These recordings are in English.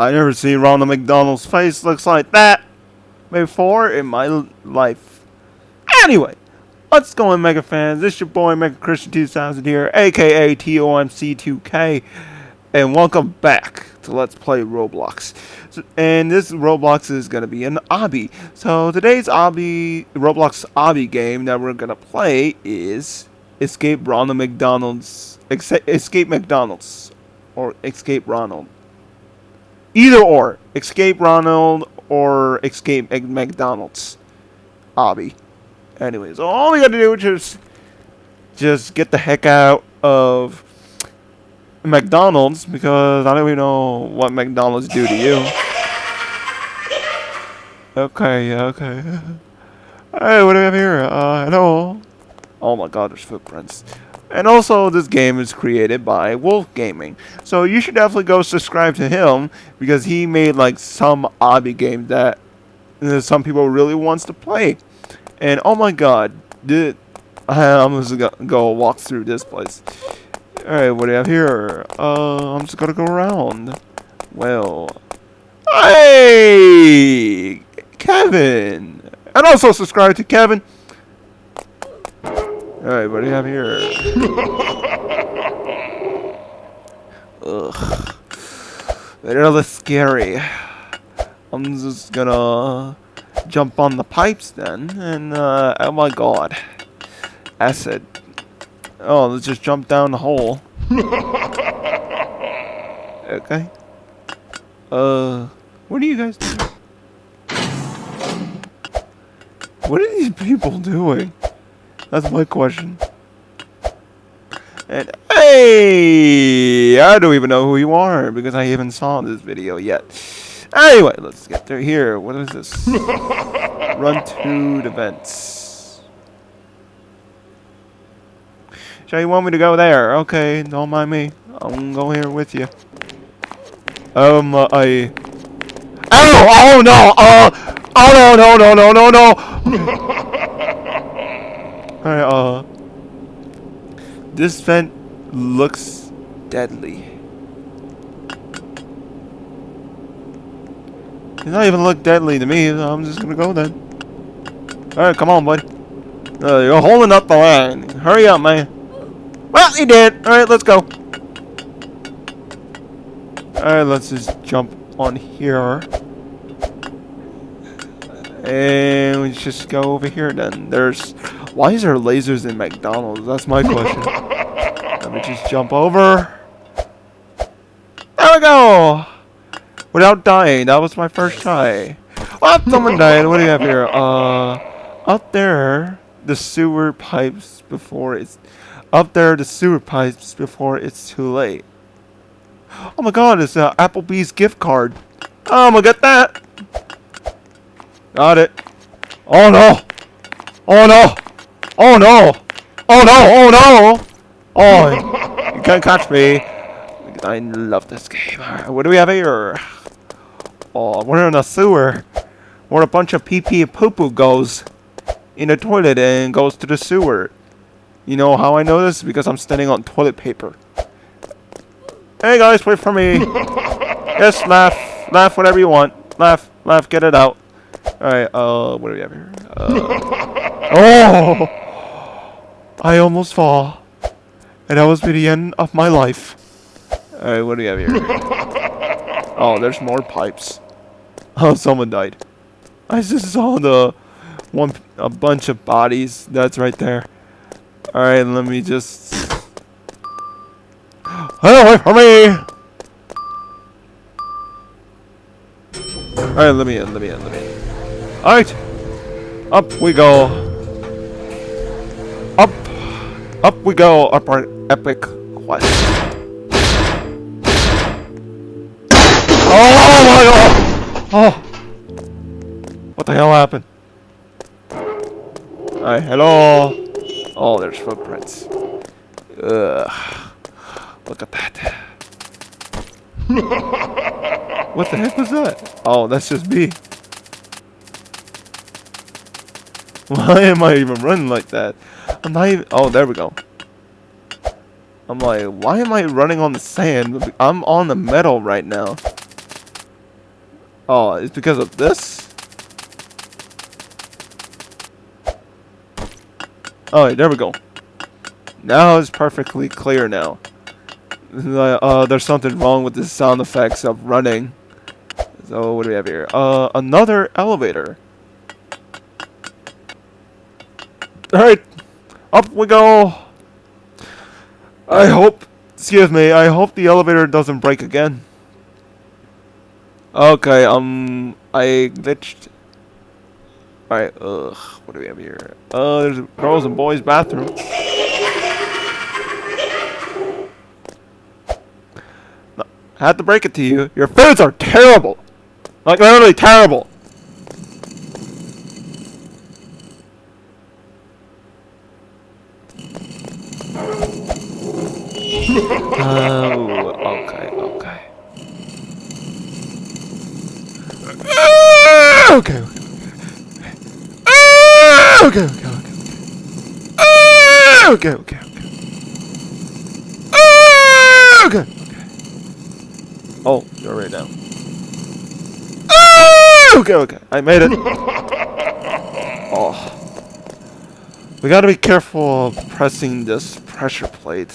I never seen Ronald McDonald's face looks like that before in my life. Anyway, what's going Mega fans? This your boy Mega Christian 2000 here, aka TOMC2K, and welcome back to Let's Play Roblox. So, and this Roblox is going to be an obby. So today's obby, Roblox obby game that we're going to play is Escape Ronald McDonald's, Escape McDonald's, or Escape Ronald. Either or. Escape Ronald or Escape McDonald's. Obby. Anyways, all we gotta do is just, just get the heck out of McDonald's because I don't even know what McDonald's do to you. Okay, okay. Hey, what do we have here? Uh, hello? Oh my god, there's footprints. And also, this game is created by Wolf Gaming. So you should definitely go subscribe to him because he made like some obby game that some people really wants to play. And oh my god, did I'm just gonna go walk through this place. Alright, what do I have here? Uh, I'm just gonna go around. Well, hey, Kevin, and also subscribe to Kevin. Alright, what do you have here? Ugh. Really scary. I'm just gonna jump on the pipes then, and uh, oh my god. Acid. Oh, let's just jump down the hole. okay. Uh, what are you guys doing? What are these people doing? That's my question. And hey, I don't even know who you are because I haven't saw this video yet. Anyway, let's get through here. What is this? Run to the vents. So you want me to go there? Okay, don't mind me. I'm gonna go here with you. Um, uh, I. Oh! Oh no! Oh! Oh no! No! No! No! No! Alright, uh... This vent looks deadly. It not even look deadly to me, so I'm just gonna go then. Alright, come on, bud. Uh, you're holding up the line. Hurry up, man. Well, he did. Alright, let's go. Alright, let's just jump on here. And we just go over here then. There's why is there lasers in McDonald's? That's my question. Let me just jump over. There we go! Without dying. That was my first try. What? Someone died. What do you have here? Uh, up there, the sewer pipes before it's... Up there, the sewer pipes before it's too late. Oh my god, it's an Applebee's gift card. Oh, I'm gonna get that. Got it. Oh no! Oh no! Oh no! Oh no! Oh no! Oh, you can't catch me. I love this game. what do we have here? Oh, we're in a sewer. Where a bunch of pee pee and poo poo goes in a toilet and goes to the sewer. You know how I know this? Because I'm standing on toilet paper. Hey guys, wait for me. yes, laugh. Laugh whatever you want. Laugh. Laugh. Get it out. Alright, uh, what do we have here? Uh, oh! I almost fall. And that was the end of my life. Alright, what do we have here? oh, there's more pipes. Oh, someone died. I just saw the one a bunch of bodies that's right there. Alright, let me just Hey, away from me! Alright, let me in, let me in, let me in. Alright! Up we go. Up we go up our epic quest. Oh my god! Oh! What the hell happened? Hi, hello! Oh, there's footprints. Ugh. Look at that. what the heck was that? Oh, that's just me. Why am I even running like that? I'm not even... Oh, there we go. I'm like, why am I running on the sand? I'm on the metal right now. Oh, it's because of this? Oh, there we go. Now it's perfectly clear now. Uh, there's something wrong with the sound effects of running. So what do we have here? Uh, another elevator. Alright, up we go. I hope, excuse me, I hope the elevator doesn't break again. Okay, um, I glitched. Alright, ugh, what do we have here? Uh, there's a girls and boys bathroom. I have to break it to you. Your foods are terrible. Like, literally terrible. Oh, okay, okay. Ah, ah, okay, okay. Okay, ah, okay, okay. Okay, okay, okay. Okay, okay. Oh, you're right now. Okay, okay. I made it. Oh. We gotta be careful of pressing this pressure plate.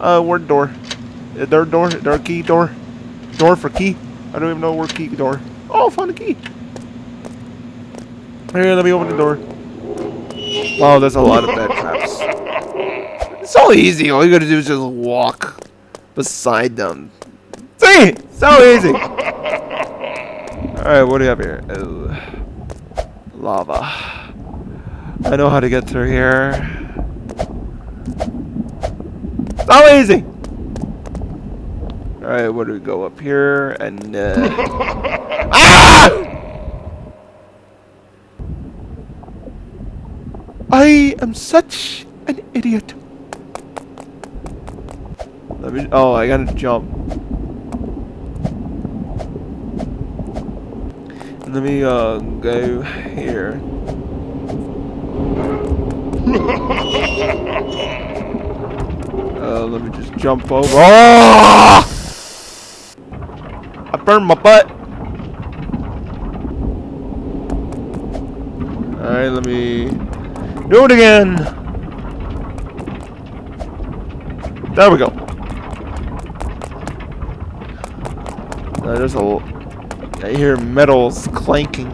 Uh, word door? Is there door? Is key door? Door for key? I don't even know where key door. Oh, found the key. Here, let me open the door. Wow, there's a lot of bed traps. It's so easy. All you gotta do is just walk beside them. See? So easy. Alright, what do you have here? Oh, lava. I know how to get through here. So easy. Alright, what do we go up here? And, uh... ah! I am such an idiot. Let me. Oh, I gotta jump. Let me uh go here. uh, let me just jump over. Oh! I burned my butt. Alright, let me do it again. There we go. Uh, there's a. I hear metals clanking.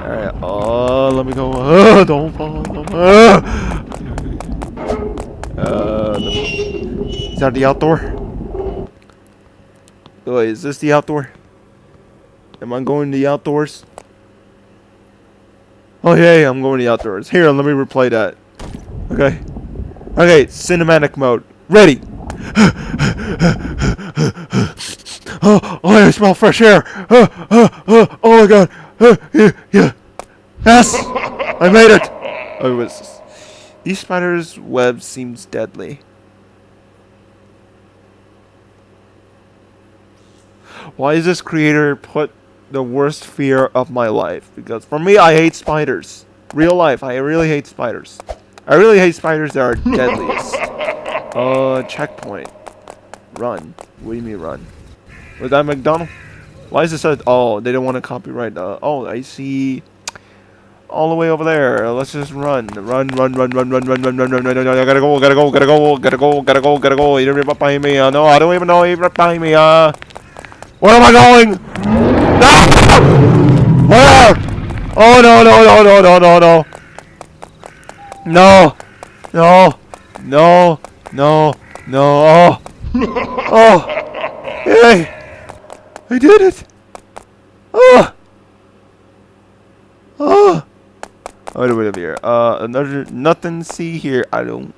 Alright, oh, let me go. Uh, don't fall. Don't fall. Uh, is that the outdoor? Wait, is this the outdoor? Am I going to the outdoors? Oh, yeah, I'm going to the outdoors. Here, let me replay that. Okay. Okay, cinematic mode. Ready. Oh, oh, I smell fresh air. Oh, oh, oh, oh my god. Oh, yeah, yeah. Yes, I made it. It was. These spiders' web seems deadly. Why is this creator put the worst fear of my life? Because for me, I hate spiders. Real life, I really hate spiders. I really hate spiders that are deadliest. Uh, checkpoint. Run. What do you mean run? Was that McDonald? Why is it so? Oh, they don't want to copyright. Uh, oh, I see. All the way over there. Let's just run, run, run, run, run, run, run, run, run, run, run. run. I gotta go, gotta go, gotta go, gotta go, gotta go, gotta go. You're right behind me. No, I don't even know you're right behind me. Where am I going? No! Where? Oh no, no, no, no, no, no, no. No, no, no, no, no. Oh, oh, hey. I did it! Oh! Oh! Wait a minute here. Uh, another, nothing see here. I don't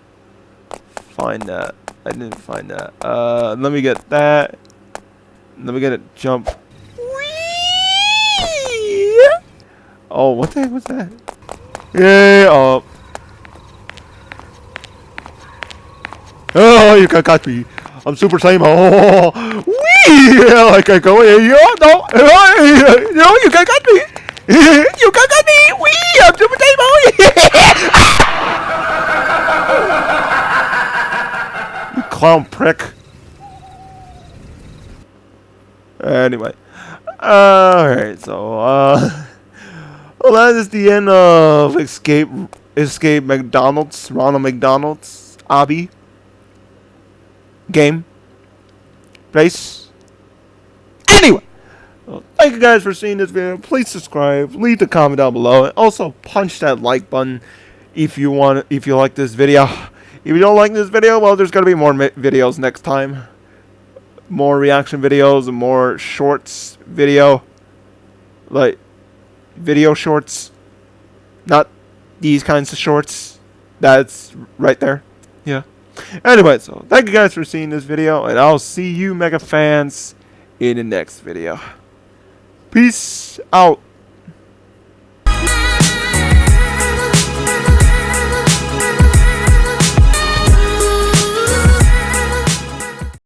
find that. I didn't find that. Uh, let me get that. Let me get it. jump. Oh, what the heck was that? Yeah, oh. Oh, you can catch me. I'm Super Saiyan. Oh, wee! I can't go. You no, no, you can catch me. you. Wee! I'm Super Saiyan. you clown prick. Anyway. Alright, so, uh... Well, that is the end of Escape Escape McDonald's, Ronald McDonald's, obby Game. Place. Thank you guys for seeing this video. Please subscribe, leave a comment down below, and also punch that like button if you want, if you like this video. If you don't like this video, well, there's gonna be more videos next time. More reaction videos, more shorts video. Like, video shorts. Not these kinds of shorts. That's right there. Yeah. Anyway, so thank you guys for seeing this video, and I'll see you mega fans in the next video. Peace out.